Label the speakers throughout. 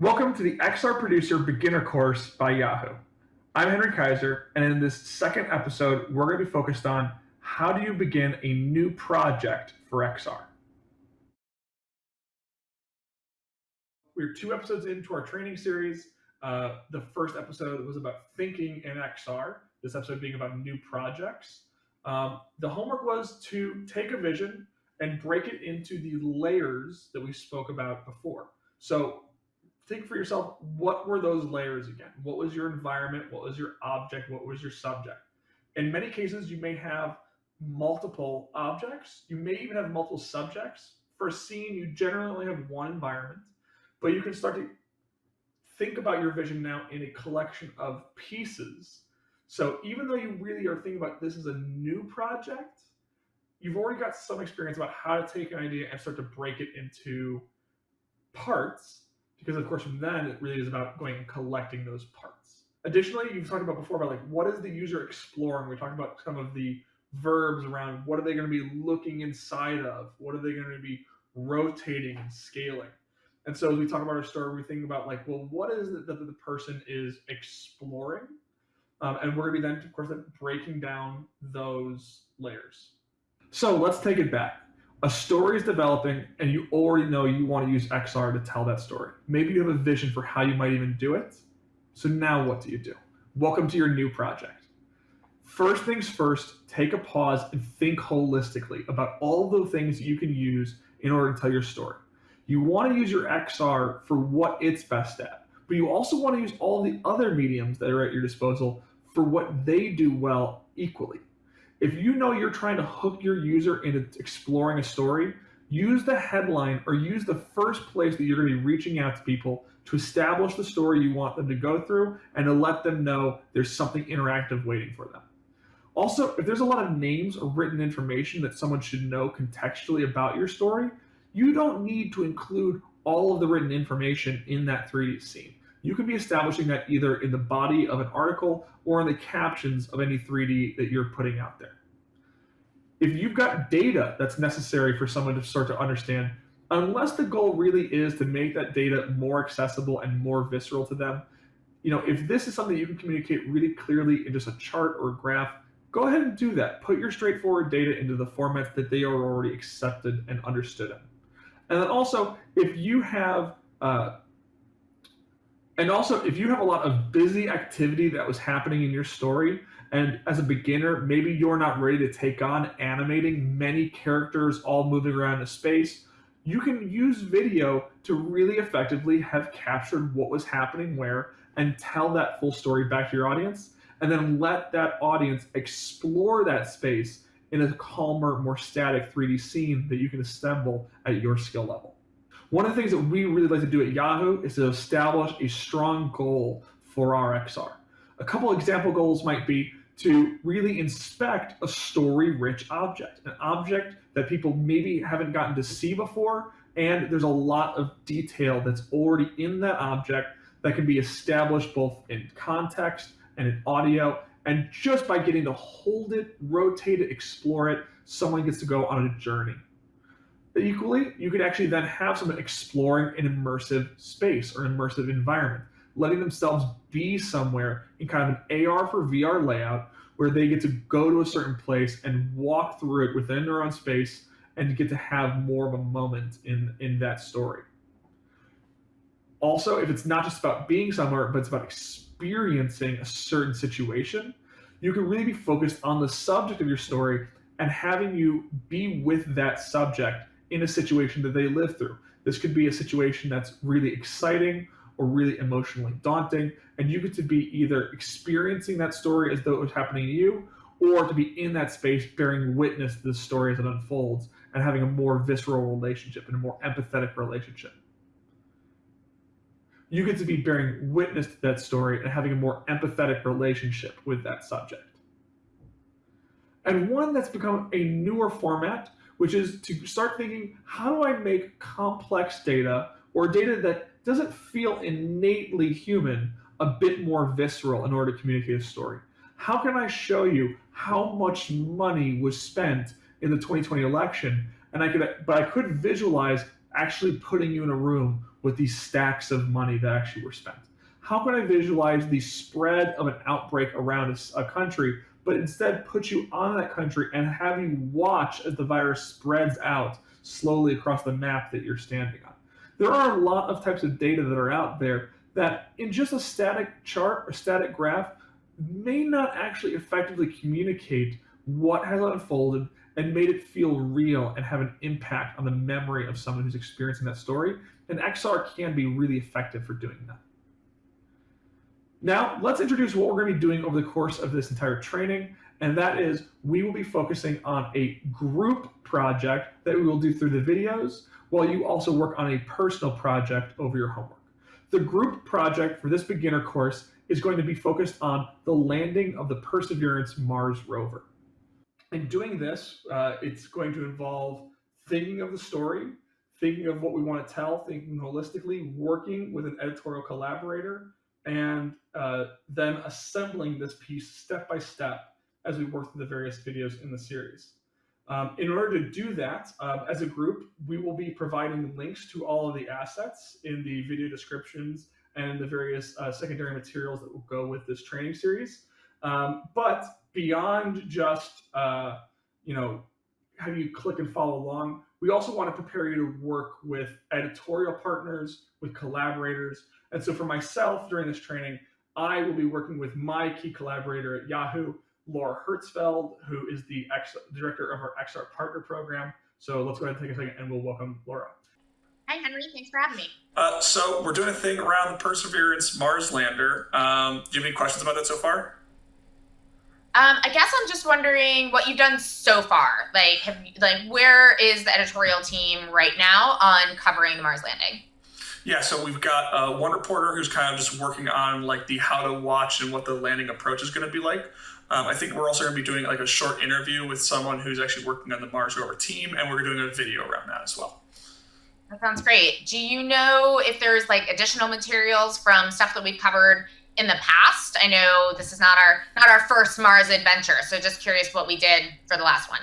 Speaker 1: Welcome to the XR Producer Beginner Course by Yahoo. I'm Henry Kaiser, and in this second episode, we're going to be focused on how do you begin a new project for XR. We're two episodes into our training series. Uh, the first episode was about thinking in XR, this episode being about new projects. Um, the homework was to take a vision and break it into the layers that we spoke about before. So think for yourself what were those layers again? What was your environment? What was your object? What was your subject? In many cases you may have multiple objects. You may even have multiple subjects. For a scene you generally only have one environment but you can start to think about your vision now in a collection of pieces. So even though you really are thinking about this as a new project you've already got some experience about how to take an idea and start to break it into parts because of course from then it really is about going and collecting those parts. Additionally, you've talked about before about like what is the user exploring? We talked about some of the verbs around what are they going to be looking inside of? What are they going to be rotating and scaling? And so as we talk about our story, we think about like, well, what is it that the person is exploring? Um, and we're going to be then, of course, breaking down those layers. So let's take it back a story is developing and you already know you want to use XR to tell that story. Maybe you have a vision for how you might even do it. So now what do you do? Welcome to your new project. First things first, take a pause and think holistically about all the things you can use in order to tell your story. You want to use your XR for what it's best at, but you also want to use all the other mediums that are at your disposal for what they do well equally. If you know you're trying to hook your user into exploring a story, use the headline or use the first place that you're going to be reaching out to people to establish the story you want them to go through and to let them know there's something interactive waiting for them. Also, if there's a lot of names or written information that someone should know contextually about your story, you don't need to include all of the written information in that 3D scene you can be establishing that either in the body of an article or in the captions of any 3D that you're putting out there. If you've got data that's necessary for someone to start to understand, unless the goal really is to make that data more accessible and more visceral to them, you know, if this is something you can communicate really clearly in just a chart or a graph, go ahead and do that. Put your straightforward data into the formats that they are already accepted and understood in. And then also, if you have uh, and also, if you have a lot of busy activity that was happening in your story, and as a beginner, maybe you're not ready to take on animating many characters all moving around a space, you can use video to really effectively have captured what was happening where and tell that full story back to your audience, and then let that audience explore that space in a calmer, more static 3D scene that you can assemble at your skill level. One of the things that we really like to do at Yahoo is to establish a strong goal for our XR. A couple example goals might be to really inspect a story-rich object, an object that people maybe haven't gotten to see before, and there's a lot of detail that's already in that object that can be established both in context and in audio, and just by getting to hold it, rotate it, explore it, someone gets to go on a journey. Equally, you could actually then have someone exploring an immersive space or immersive environment, letting themselves be somewhere in kind of an AR for VR layout where they get to go to a certain place and walk through it within their own space and get to have more of a moment in, in that story. Also, if it's not just about being somewhere, but it's about experiencing a certain situation, you can really be focused on the subject of your story and having you be with that subject in a situation that they live through. This could be a situation that's really exciting or really emotionally daunting, and you get to be either experiencing that story as though it was happening to you, or to be in that space bearing witness to the story as it unfolds and having a more visceral relationship and a more empathetic relationship. You get to be bearing witness to that story and having a more empathetic relationship with that subject. And one that's become a newer format which is to start thinking, how do I make complex data or data that doesn't feel innately human a bit more visceral in order to communicate a story? How can I show you how much money was spent in the 2020 election? And I could, but I could visualize actually putting you in a room with these stacks of money that actually were spent. How can I visualize the spread of an outbreak around a, a country, but instead put you on that country and have you watch as the virus spreads out slowly across the map that you're standing on? There are a lot of types of data that are out there that in just a static chart or static graph may not actually effectively communicate what has unfolded and made it feel real and have an impact on the memory of someone who's experiencing that story. And XR can be really effective for doing that. Now, let's introduce what we're going to be doing over the course of this entire training. And that is we will be focusing on a group project that we will do through the videos while you also work on a personal project over your homework. The group project for this beginner course is going to be focused on the landing of the Perseverance Mars rover. In doing this, uh, it's going to involve thinking of the story, thinking of what we want to tell, thinking holistically, working with an editorial collaborator, and uh, then assembling this piece step by step as we work through the various videos in the series. Um, in order to do that, uh, as a group, we will be providing links to all of the assets in the video descriptions and the various uh, secondary materials that will go with this training series. Um, but beyond just, uh, you know, have you click and follow along, we also want to prepare you to work with editorial partners, with collaborators. And so for myself during this training, I will be working with my key collaborator at Yahoo, Laura Hertzfeld, who is the X, director of our XR Partner Program. So let's go ahead and take a second and we'll welcome Laura.
Speaker 2: Hi, Henry. Thanks for having me.
Speaker 1: Uh, so we're doing a thing around the Perseverance Mars lander. Um, do you have any questions about that so far?
Speaker 2: Um, I guess I'm just wondering what you've done so far. Like, have you, like where is the editorial team right now on covering the Mars landing?
Speaker 1: Yeah, so we've got uh, one reporter who's kind of just working on like the how to watch and what the landing approach is going to be like. Um, I think we're also going to be doing like a short interview with someone who's actually working on the Mars rover team, and we're doing a video around that as well.
Speaker 2: That sounds great. Do you know if there's like additional materials from stuff that we've covered in the past? I know this is not our not our first Mars adventure, so just curious what we did for the last one.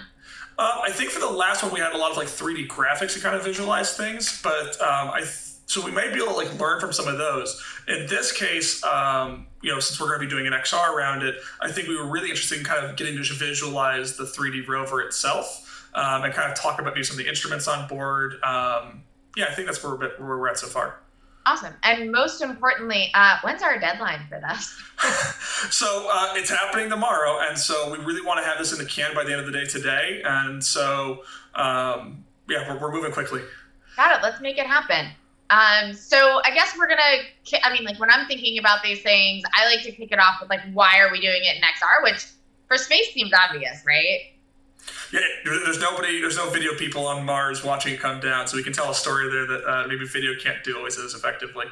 Speaker 1: Uh, I think for the last one we had a lot of like 3D graphics to kind of visualize things, but um, I. So we might be able to like learn from some of those. In this case, um, you know, since we're going to be doing an XR around it, I think we were really interested in kind of getting to visualize the 3D rover itself um, and kind of talk about maybe some of the instruments on board. Um, yeah, I think that's where we're at so far.
Speaker 2: Awesome. And most importantly, uh, when's our deadline for this?
Speaker 1: so uh, it's happening tomorrow. And so we really want to have this in the can by the end of the day today. And so, um, yeah, we're, we're moving quickly.
Speaker 2: Got it. Let's make it happen. Um, so I guess we're gonna. I mean, like when I'm thinking about these things, I like to kick it off with like, why are we doing it in XR? Which for space seems obvious, right?
Speaker 1: Yeah, there's nobody, there's no video people on Mars watching it come down, so we can tell a story there that uh, maybe video can't do always as effectively.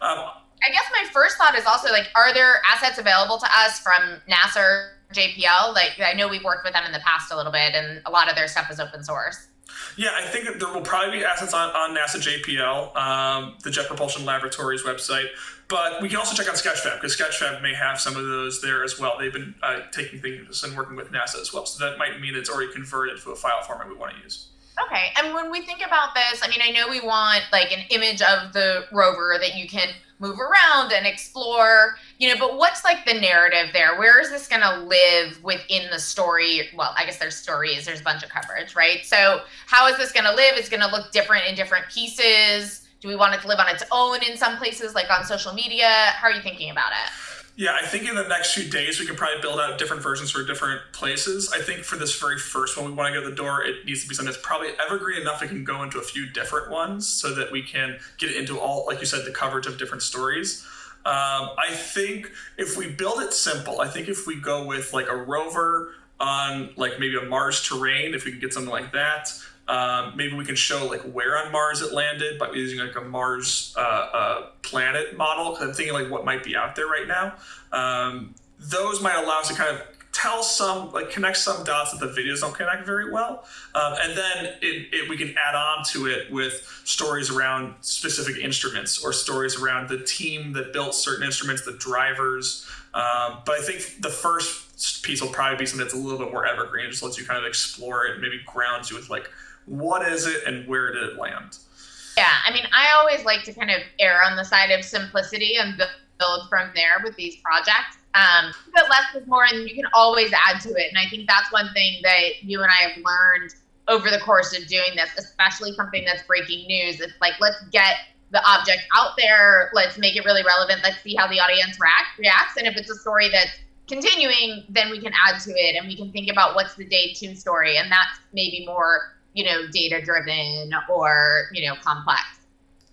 Speaker 1: Um,
Speaker 2: I guess my first thought is also like, are there assets available to us from NASA or JPL? Like, I know we've worked with them in the past a little bit, and a lot of their stuff is open source.
Speaker 1: Yeah, I think there will probably be assets on, on NASA JPL, um, the Jet Propulsion Laboratories website. But we can also check out Sketchfab because Sketchfab may have some of those there as well. They've been uh, taking things and working with NASA as well. So that might mean it's already converted to a file format we want to use.
Speaker 2: Okay. And when we think about this, I mean, I know we want like an image of the rover that you can move around and explore, you know, but what's like the narrative there? Where is this going to live within the story? Well, I guess there's stories, there's a bunch of coverage, right? So, how is this going to live? It's going to look different in different pieces. Do we want it to live on its own in some places, like on social media? How are you thinking about it?
Speaker 1: Yeah, I think in the next few days we can probably build out different versions for different places. I think for this very first one we want to go to the door, it needs to be something that's probably evergreen enough it can go into a few different ones so that we can get it into all, like you said, the coverage of different stories. Um, I think if we build it simple, I think if we go with like a rover on like maybe a Mars terrain, if we can get something like that, um, maybe we can show like where on Mars it landed by using like a Mars uh, uh, planet model. Because I'm thinking like what might be out there right now. Um, those might allow us to kind of tell some like connect some dots that the videos don't connect very well um, and then it, it, we can add on to it with stories around specific instruments or stories around the team that built certain instruments the drivers um, but i think the first piece will probably be something that's a little bit more evergreen just lets you kind of explore it maybe grounds you with like what is it and where did it land?
Speaker 2: Yeah, I mean, I always like to kind of err on the side of simplicity and build from there with these projects. Um, but less is more, and you can always add to it. And I think that's one thing that you and I have learned over the course of doing this, especially something that's breaking news. It's like, let's get the object out there. Let's make it really relevant. Let's see how the audience react, reacts. And if it's a story that's continuing, then we can add to it and we can think about what's the day two story. And that's maybe more, you know, data driven or, you know, complex.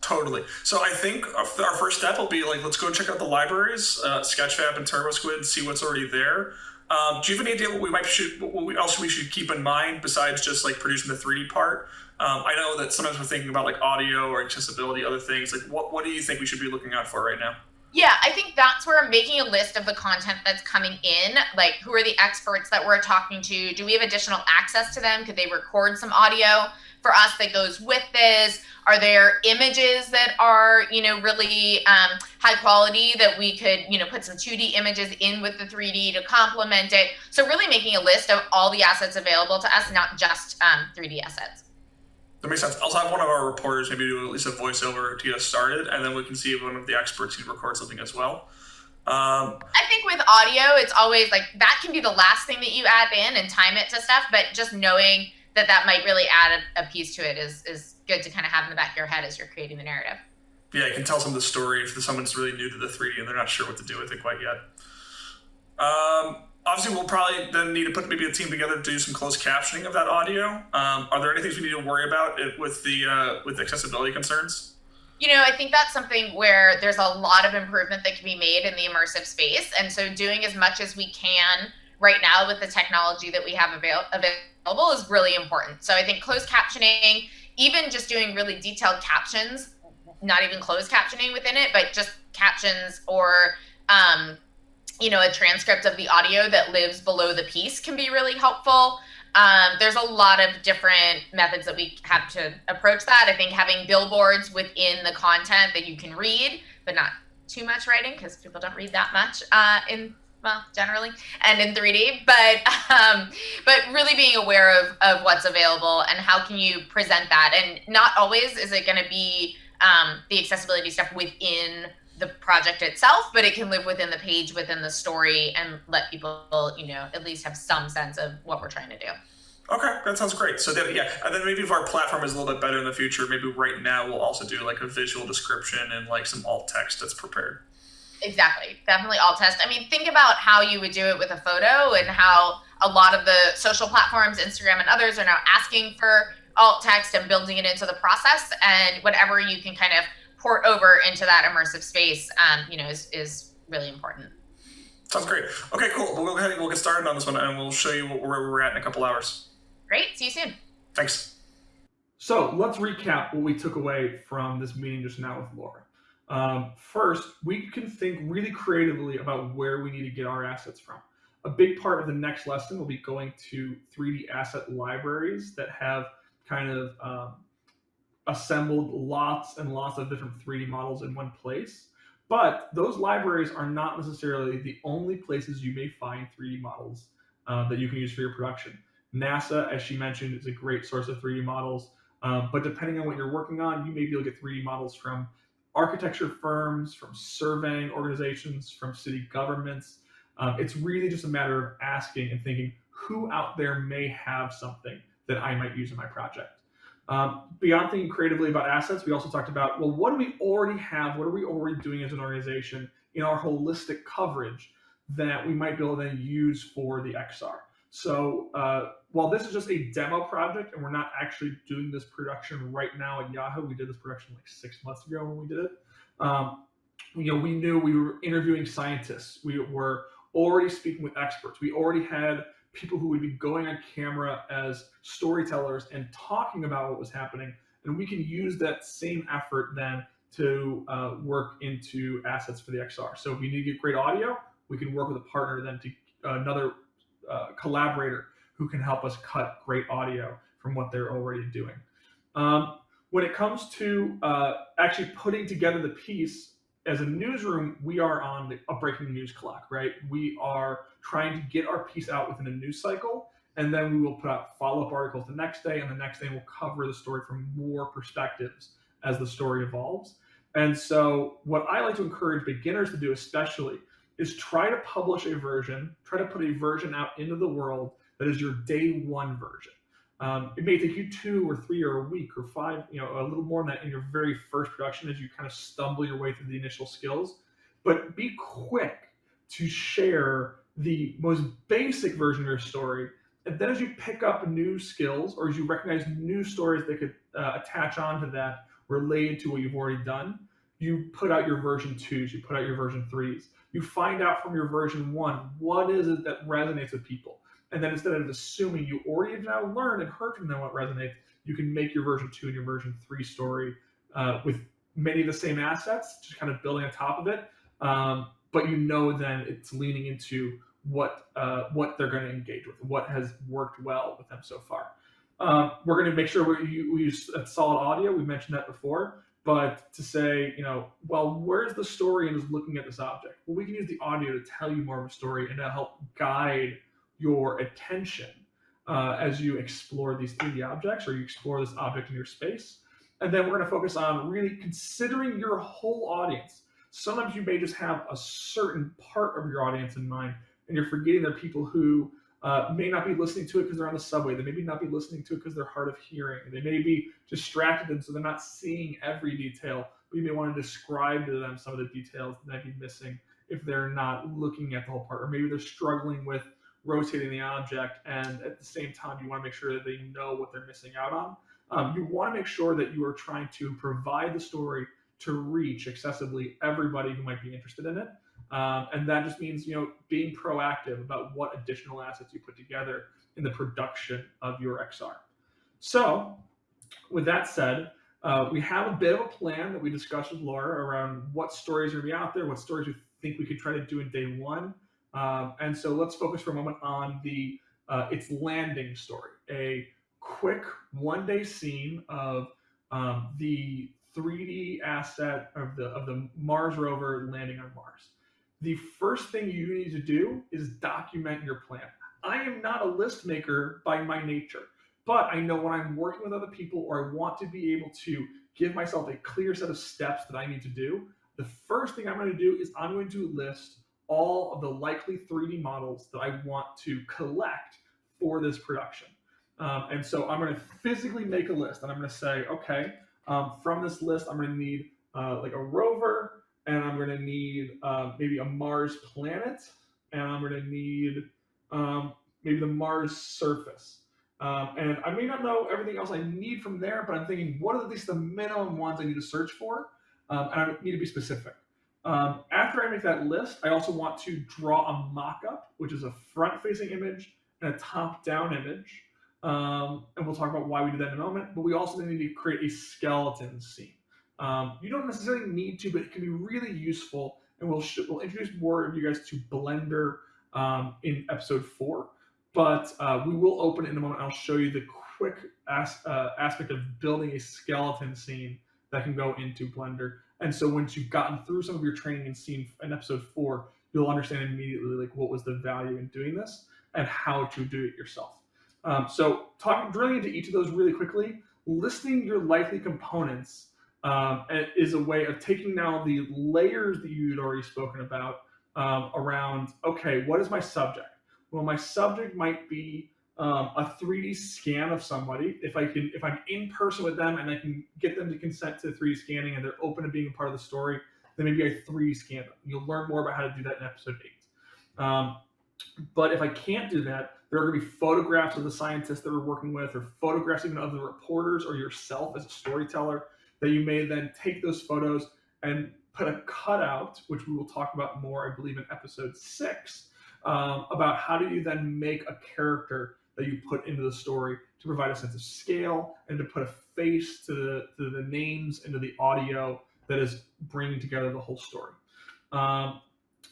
Speaker 3: Totally. So I think our first step will be like, let's go check out the libraries, uh, Sketchfab and TurboSquid, see what's already there. Um, do you have any idea what we might should, what else we should keep in mind besides just like producing the 3D part? Um, I know that sometimes we're thinking about like audio or accessibility, other things. Like, what what do you think we should be looking out for right now?
Speaker 2: Yeah, I think that's where making a list of the content that's coming in, like who are the experts that we're talking to? Do we have additional access to them? Could they record some audio for us that goes with this? Are there images that are, you know, really um, high quality that we could, you know, put some 2D images in with the 3D to complement it? So really making a list of all the assets available to us, not just um, 3D assets.
Speaker 3: That makes sense. I'll have one of our reporters maybe do at least a voiceover to get us started, and then we can see if one of the experts can record something as well.
Speaker 2: Um, I think with audio, it's always like that can be the last thing that you add in and time it to stuff, but just knowing that that might really add a, a piece to it is is good to kind of have in the back of your head as you're creating the narrative.
Speaker 3: Yeah, you can tell some of the story if someone's really new to the 3D and they're not sure what to do with it quite yet. Um, obviously we'll probably then need to put maybe a team together to do some closed captioning of that audio. Um, are there any things we need to worry about with the uh, with accessibility concerns?
Speaker 2: You know, I think that's something where there's a lot of improvement that can be made in the immersive space, and so doing as much as we can right now with the technology that we have avail- available is really important. So I think closed captioning, even just doing really detailed captions, not even closed captioning within it, but just captions or um, you know, a transcript of the audio that lives below the piece can be really helpful. Um, there's a lot of different methods that we have to approach that. I think having billboards within the content that you can read, but not too much writing because people don't read that much uh, in well generally and in 3d but um, but really being aware of, of what's available and how can you present that and not always is it going to be um, the accessibility stuff within the project itself, but it can live within the page, within the story, and let people, you know, at least have some sense of what we're trying to do.
Speaker 3: Okay, that sounds great. So then, yeah, and then maybe if our platform is a little bit better in the future, maybe right now we'll also do like a visual description and like some alt text that's prepared.
Speaker 2: Exactly, definitely alt text. I mean, think about how you would do it with a photo and how a lot of the social platforms, Instagram and others, are now asking for alt text and building it into the process. And whatever you can kind of port over into that immersive space, um, you know, is, is really important.
Speaker 3: Sounds great. Okay, cool. We'll go ahead and we'll get started on this one and we'll show you where we're at in a couple hours.
Speaker 2: Great. See you soon.
Speaker 3: Thanks.
Speaker 1: So let's recap what we took away from this meeting just now with Laura. Um, first, we can think really creatively about where we need to get our assets from. A big part of the next lesson will be going to 3D asset libraries that have kind of um, assembled lots and lots of different 3D models in one place. But those libraries are not necessarily the only places you may find 3D models uh, that you can use for your production. NASA, as she mentioned, is a great source of 3D models. Um, but depending on what you're working on, you may be able to get 3D models from architecture firms, from surveying organizations, from city governments. Um, it's really just a matter of asking and thinking who out there may have something that I might use in my project. Um, beyond thinking creatively about assets, we also talked about, well, what do we already have? What are we already doing as an organization in our holistic coverage that we might be able to use for the XR? So uh, while this is just a demo project and we're not actually doing this production right now at Yahoo, we did this production like six months ago when we did it. Um, you know, we knew we were interviewing scientists. We were already speaking with experts. We already had people who would be going on camera as storytellers and talking about what was happening. And we can use that same effort then to uh, work into assets for the XR. So if we need to get great audio, we can work with a partner then to uh, another uh, collaborator who can help us cut great audio from what they're already doing. Um, when it comes to uh, actually putting together the piece, as a newsroom, we are on the, a breaking news clock, right? We are trying to get our piece out within a news cycle, and then we will put out follow up articles the next day, and the next day we'll cover the story from more perspectives as the story evolves. And so, what I like to encourage beginners to do, especially, is try to publish a version, try to put a version out into the world that is your day one version. Um, it may take you two or three or a week or five, you know, a little more than that in your very first production as you kind of stumble your way through the initial skills. But be quick to share the most basic version of your story. And then as you pick up new skills or as you recognize new stories that could uh, attach onto that related to what you've already done, you put out your version twos, you put out your version threes. You find out from your version one what is it that resonates with people. And then instead of assuming you already have now learned and heard from them what resonates, you can make your version two and your version three story uh, with many of the same assets, just kind of building on top of it. Um, but you know then it's leaning into what uh, what they're going to engage with, what has worked well with them so far. Um, we're going to make sure we, we use solid audio. We mentioned that before, but to say, you know, well, where's the story and is looking at this object? Well, we can use the audio to tell you more of a story and to help guide your attention uh, as you explore these 3D objects or you explore this object in your space. And then we're going to focus on really considering your whole audience. Sometimes you may just have a certain part of your audience in mind and you're forgetting there are people who uh, may not be listening to it because they're on the subway. They may not be listening to it because they're hard of hearing. They may be distracted and so they're not seeing every detail. But you may want to describe to them some of the details that might be missing if they're not looking at the whole part, or maybe they're struggling with rotating the object, and at the same time you want to make sure that they know what they're missing out on. Um, you want to make sure that you are trying to provide the story to reach accessibly everybody who might be interested in it. Um, and that just means, you know, being proactive about what additional assets you put together in the production of your XR. So with that said, uh, we have a bit of a plan that we discussed with Laura around what stories are going to be out there, what stories we think we could try to do in day one. Um, and so let's focus for a moment on the uh, its landing story, a quick one day scene of um, the 3D asset of the of the Mars rover landing on Mars the first thing you need to do is document your plan. I am not a list maker by my nature, but I know when I'm working with other people or I want to be able to give myself a clear set of steps that I need to do, the first thing I'm going to do is I'm going to list all of the likely 3D models that I want to collect for this production. Um, and so I'm going to physically make a list and I'm going to say, okay, um, from this list, I'm going to need uh, like a rover, and I'm going to need uh, maybe a Mars planet, and I'm going to need um, maybe the Mars surface. Um, and I may not know everything else I need from there, but I'm thinking, what are at least the minimum ones I need to search for? Um, and I need to be specific. Um, after I make that list, I also want to draw a mock-up, which is a front-facing image and a top-down image. Um, and we'll talk about why we do that in a moment. But we also need to create a skeleton scene. Um, you don't necessarily need to, but it can be really useful. And we'll we'll introduce more of you guys to Blender um, in episode four. But uh, we will open it in a moment. I'll show you the quick as, uh, aspect of building a skeleton scene that can go into Blender. And so once you've gotten through some of your training and seen in episode four, you'll understand immediately like what was the value in doing this and how to do it yourself. Um, so talking drilling into each of those really quickly, listing your likely components um, is a way of taking now the layers that you'd already spoken about um, around, okay, what is my subject? Well, my subject might be um, a 3D scan of somebody. If I can, if I'm in person with them and I can get them to consent to 3D scanning and they're open to being a part of the story, then maybe I 3D scan them. You'll learn more about how to do that in episode eight. Um, but if I can't do that, there are going to be photographs of the scientists that we're working with, or photographs even of the reporters or yourself as a storyteller that you may then take those photos and put a cutout, which we will talk about more, I believe, in episode six, um, about how do you then make a character that you put into the story to provide a sense of scale and to put a face to the, to the names and to the audio that is bringing together the whole story. Um,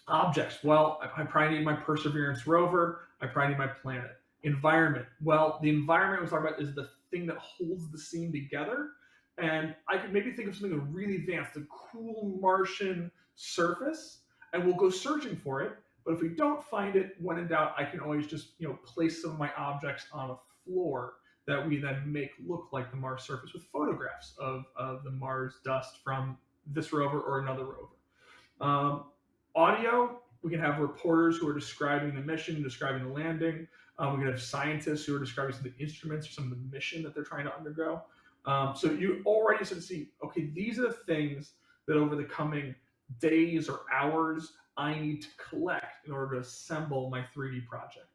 Speaker 1: objects, well, I, I probably need my Perseverance rover. I probably need my planet. Environment, well, the environment we're talking about is the thing that holds the scene together and I could maybe think of something really advanced, a cool Martian surface, and we'll go searching for it. But if we don't find it, when in doubt, I can always just you know place some of my objects on a floor that we then make look like the Mars surface with photographs of, of the Mars dust from this rover or another rover. Um, audio, we can have reporters who are describing the mission, describing the landing. Um, we can have scientists who are describing some of the instruments or some of the mission that they're trying to undergo. Um, so you already sort of see, okay, these are the things that over the coming days or hours I need to collect in order to assemble my 3D project.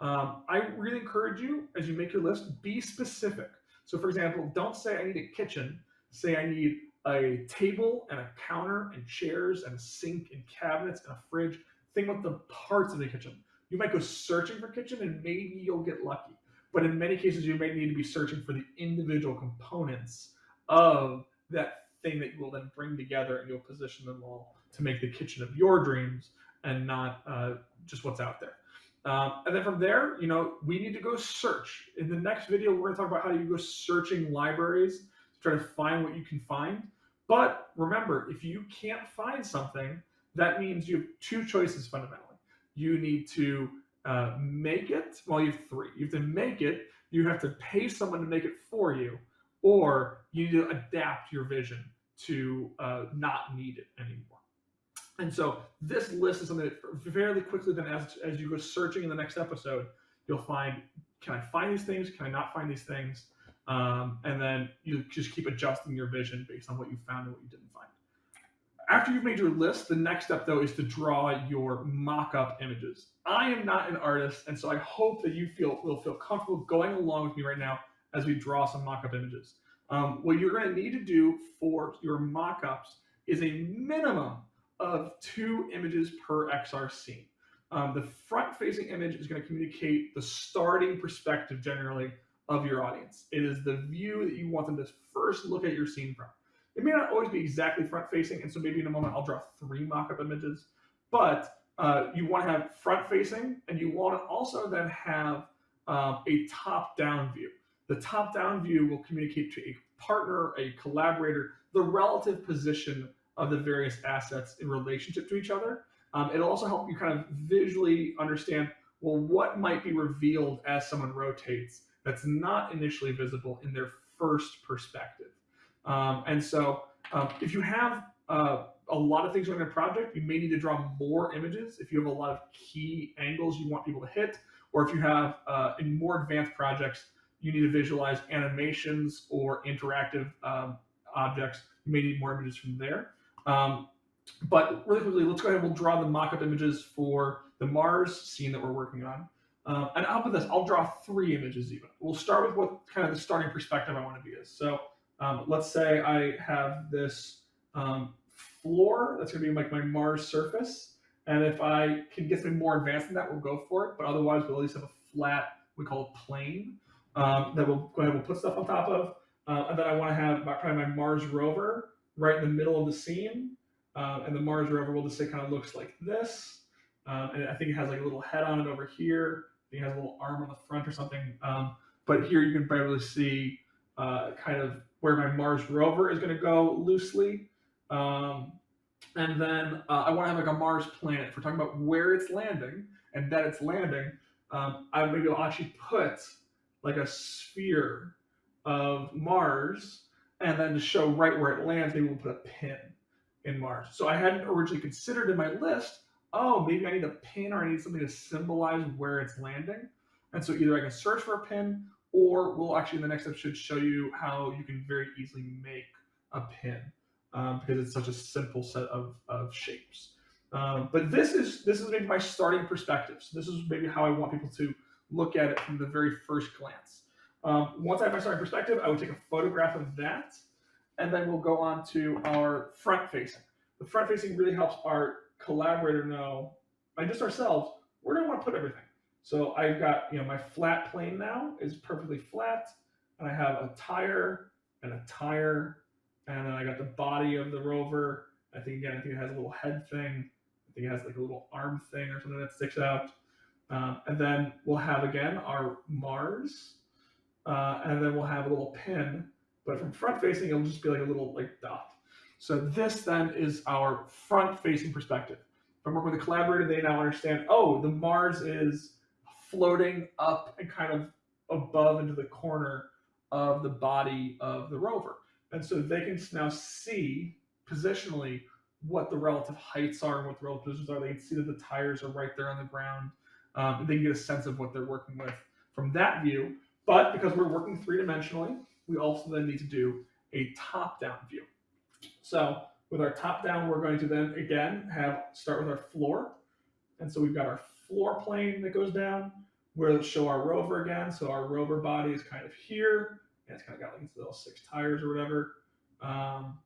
Speaker 1: Um, I really encourage you, as you make your list, be specific. So for example, don't say I need a kitchen, say I need a table and a counter and chairs and a sink and cabinets and a fridge. Think about the parts of the kitchen. You might go searching for kitchen and maybe you'll get lucky. But in many cases, you may need to be searching for the individual components of that thing that you will then bring together and you'll position them all to make the kitchen of your dreams and not uh, just what's out there. Um, and then from there, you know, we need to go search. In the next video, we're going to talk about how you go searching libraries to try to find what you can find. But remember, if you can't find something, that means you have two choices fundamentally. You need to uh, make it, well, you have three. You have to make it, you have to pay someone to make it for you, or you need to adapt your vision to uh, not need it anymore. And so this list is something that fairly quickly then as, as you go searching in the next episode, you'll find, can I find these things? Can I not find these things? Um, and then you just keep adjusting your vision based on what you found and what you didn't find. After you've made your list, the next step though is to draw your mock-up images. I am not an artist, and so I hope that you feel will feel comfortable going along with me right now as we draw some mock-up images. Um, what you're going to need to do for your mock-ups is a minimum of two images per XR scene. Um, the front-facing image is going to communicate the starting perspective generally of your audience. It is the view that you want them to first look at your scene from. It may not always be exactly front-facing, and so maybe in a moment I'll draw three mock-up images, but uh, you want to have front-facing, and you want to also then have um, a top-down view. The top-down view will communicate to a partner, a collaborator, the relative position of the various assets in relationship to each other. Um, it'll also help you kind of visually understand, well, what might be revealed as someone rotates that's not initially visible in their first perspective. Um, and so um, if you have uh, a lot of things on your project, you may need to draw more images if you have a lot of key angles you want people to hit, or if you have uh, in more advanced projects, you need to visualize animations or interactive um, objects. You may need more images from there. Um, but really quickly, let's go ahead and we'll draw the mock-up images for the Mars scene that we're working on. Um, and I'll put this, I'll draw three images even. We'll start with what kind of the starting perspective I want to be is. So um, let's say I have this um, floor, that's gonna be like my Mars surface. And if I can get something more advanced than that, we'll go for it. But otherwise, we'll at least have a flat, we call it plane, um, that we'll go ahead and we'll put stuff on top of. Uh, and then I wanna have my, probably my Mars rover right in the middle of the scene. Uh, and the Mars rover will just say kind of looks like this. Um, and I think it has like a little head on it over here. It has a little arm on the front or something. Um, but here you can probably see uh, kind of where my Mars rover is going to go loosely. Um, and then uh, I want to have like a Mars planet. If we're talking about where it's landing and that it's landing, um, I maybe I'll actually put like a sphere of Mars and then to show right where it lands, maybe we'll put a pin in Mars. So I hadn't originally considered in my list, oh, maybe I need a pin or I need something to symbolize where it's landing. And so either I can search for a pin or we'll actually in the next episode show you how you can very easily make a pin um, because it's such a simple set of, of shapes. Um, but this is this is maybe my starting perspective. So this is maybe how I want people to look at it from the very first glance. Um, once I have my starting perspective, I would take a photograph of that, and then we'll go on to our front facing. The front facing really helps our collaborator know, and just ourselves, where do I want to put everything? So I've got, you know, my flat plane now is perfectly flat, and I have a tire and a tire, and then I got the body of the rover. I think again, I think it has a little head thing. I think it has like a little arm thing or something that sticks out. Um, and then we'll have again our Mars, uh, and then we'll have a little pin. But from front facing, it'll just be like a little like dot. So this then is our front facing perspective. If I'm working with a collaborator, they now understand, oh, the Mars is floating up and kind of above into the corner of the body of the rover. And so they can now see positionally what the relative heights are and what the relative positions are. They can see that the tires are right there on the ground. Um, they can get a sense of what they're working with from that view. But because we're working three dimensionally, we also then need to do a top down view. So with our top down, we're going to then again have start with our floor. And so we've got our floor plane that goes down. We'll show our rover again. So our rover body is kind of here. And it's kind of got like little six tires or whatever. Um,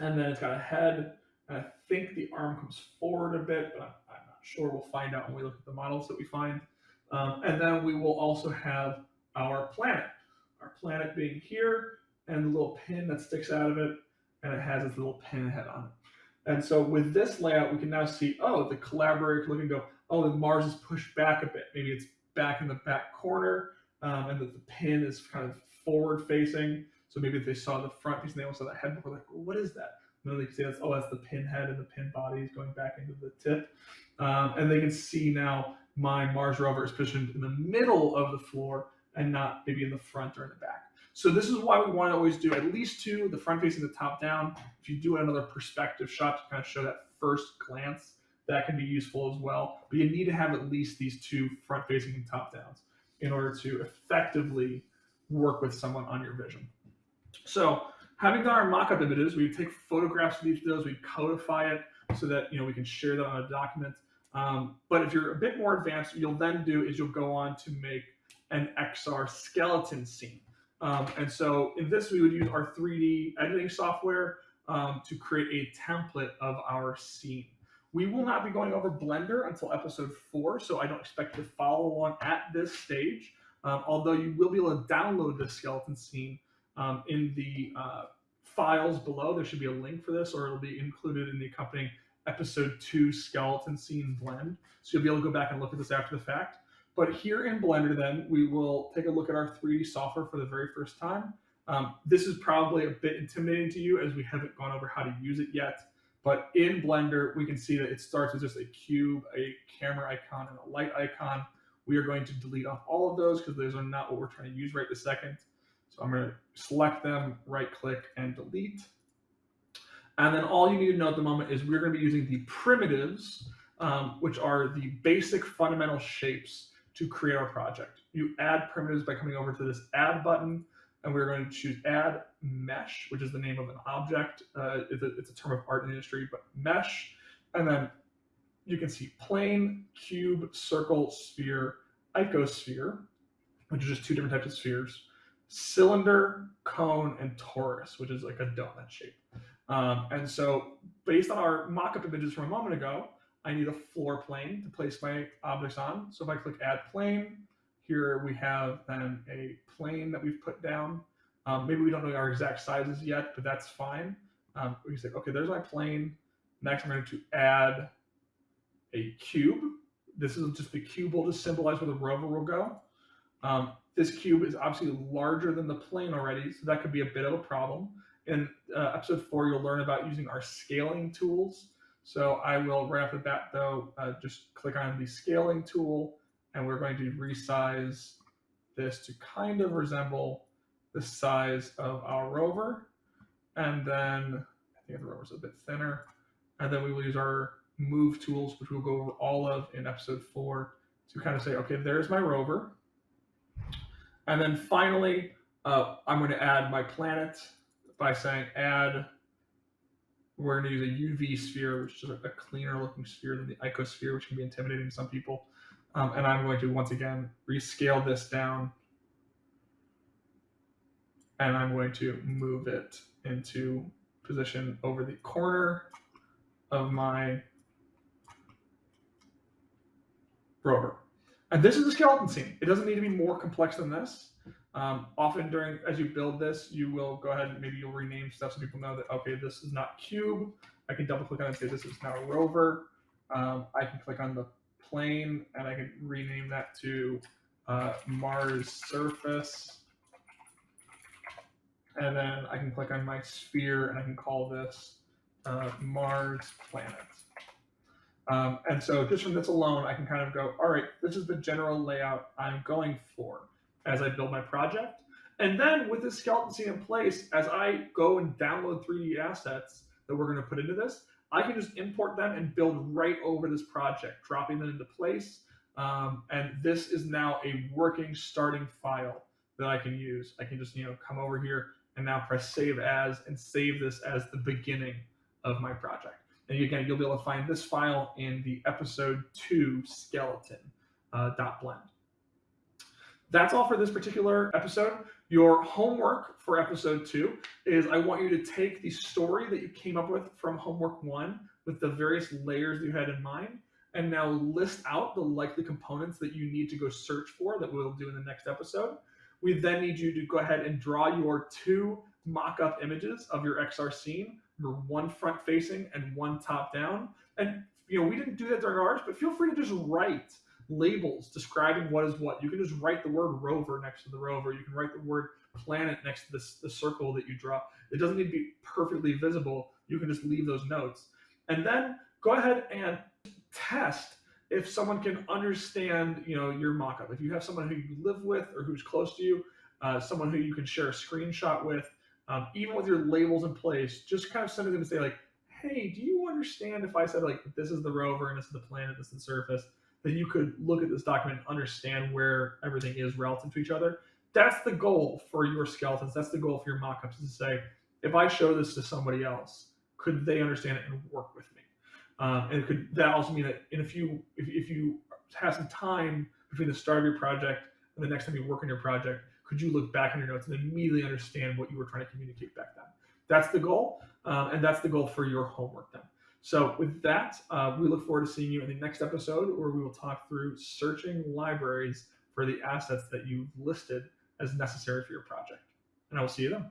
Speaker 1: and then it's got a head. And I think the arm comes forward a bit, but I'm, I'm not sure. We'll find out when we look at the models that we find. Um, and then we will also have our planet. Our planet being here and the little pin that sticks out of it, and it has its little pinhead on it. And so with this layout, we can now see, oh, the collaborator can look and go, oh, the Mars is pushed back a bit. Maybe it's back in the back corner, um, and that the pin is kind of forward facing. So maybe they saw the front piece and they also saw the head before, like, what is that? And then they can see that's, oh, that's the pin head and the pin body is going back into the tip. Um, and they can see now my Mars rover is positioned in the middle of the floor and not maybe in the front or in the back. So this is why we want to always do at least two, the front facing the top down. If you do another perspective shot to kind of show that first glance, that can be useful as well. But you need to have at least these two front facing and top downs in order to effectively work with someone on your vision. So having done our mock-up images, we take photographs of each of those, we codify it so that you know we can share that on a document. Um, but if you're a bit more advanced, you'll then do is you'll go on to make an XR skeleton scene. Um, and so in this, we would use our 3D editing software um, to create a template of our scene. We will not be going over Blender until episode four, so I don't expect to follow along at this stage. Um, although you will be able to download this skeleton scene um, in the uh, files below. There should be a link for this, or it'll be included in the accompanying episode two skeleton scene blend. So you'll be able to go back and look at this after the fact. But here in Blender, then, we will take a look at our 3D software for the very first time. Um, this is probably a bit intimidating to you as we haven't gone over how to use it yet. But in Blender, we can see that it starts with just a cube, a camera icon, and a light icon. We are going to delete off all of those because those are not what we're trying to use right this second. So I'm going to select them, right click, and delete. And then all you need to know at the moment is we're going to be using the primitives, um, which are the basic fundamental shapes to create our project. You add primitives by coming over to this add button, and we're going to choose add mesh, which is the name of an object. Uh, it's, a, it's a term of art in industry, but mesh. And then you can see plane, cube, circle, sphere, icosphere, which are just two different types of spheres, cylinder, cone, and torus, which is like a donut shape. Um, and so based on our mock-up images from a moment ago, I need a floor plane to place my objects on. So if I click add plane, here we have then a plane that we've put down. Um, maybe we don't know our exact sizes yet, but that's fine. Um, we can say, okay, there's my plane. Next, I'm going to add a cube. This is just the cube will just symbolize where the rover will go. Um, this cube is obviously larger than the plane already, so that could be a bit of a problem. In uh, episode four, you'll learn about using our scaling tools. So I will off the bat though, uh, just click on the scaling tool and we're going to resize this to kind of resemble the size of our rover. And then I think the rover's a bit thinner. And then we will use our move tools, which we'll go over all of in episode four to kind of say, okay, there's my rover. And then finally, uh, I'm going to add my planet by saying add we're going to use a UV sphere, which is a cleaner looking sphere than the icosphere, which can be intimidating to some people. Um, and I'm going to once again rescale this down. And I'm going to move it into position over the corner of my rover. And this is a skeleton scene. It doesn't need to be more complex than this. Um, often during, as you build this, you will go ahead and maybe you'll rename stuff so people know that, okay, this is not cube. I can double click on it and say this is now rover. Um, I can click on the plane and I can rename that to uh, Mars surface. And then I can click on my sphere and I can call this uh, Mars planet. Um, and so just from this alone, I can kind of go, all right, this is the general layout I'm going for. As I build my project. And then with this skeleton scene in place, as I go and download 3D assets that we're going to put into this, I can just import them and build right over this project, dropping them into place. Um, and this is now a working starting file that I can use. I can just, you know, come over here and now press save as and save this as the beginning of my project. And again, you'll be able to find this file in the episode two skeleton uh, dot blend. That's all for this particular episode. Your homework for episode two is I want you to take the story that you came up with from homework one with the various layers you had in mind and now list out the likely components that you need to go search for that we'll do in the next episode. We then need you to go ahead and draw your two mock-up images of your XR scene, your one front facing and one top down. And you know, we didn't do that during ours, but feel free to just write labels describing what is what. You can just write the word rover next to the rover. You can write the word planet next to this, the circle that you draw. It doesn't need to be perfectly visible. You can just leave those notes. And then go ahead and test if someone can understand, you know, your mock-up. If you have someone who you live with or who's close to you, uh, someone who you can share a screenshot with, um, even with your labels in place, just kind of send them and say like, hey, do you understand if I said like, this is the rover and this is the planet, this is the surface, that you could look at this document and understand where everything is relative to each other. That's the goal for your skeletons. That's the goal for your mock-ups is to say, if I show this to somebody else, could they understand it and work with me? Um, and could that also mean that in a few, if, if you have some time between the start of your project and the next time you work on your project, could you look back on your notes and immediately understand what you were trying to communicate back then? That's the goal, um, and that's the goal for your homework then. So with that, uh, we look forward to seeing you in the next episode where we will talk through searching libraries for the assets that you've listed as necessary for your project. And I will see you then.